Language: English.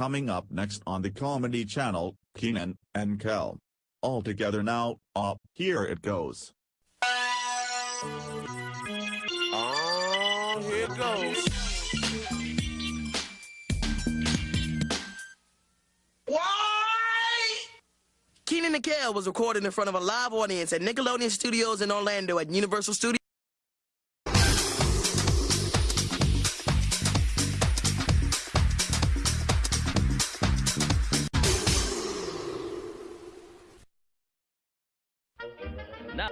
Coming up next on the Comedy Channel, Kenan and Kel. All together now, up, here it goes. Oh, here it goes. Why? Kenan and Kel was recorded in front of a live audience at Nickelodeon Studios in Orlando at Universal Studios. な。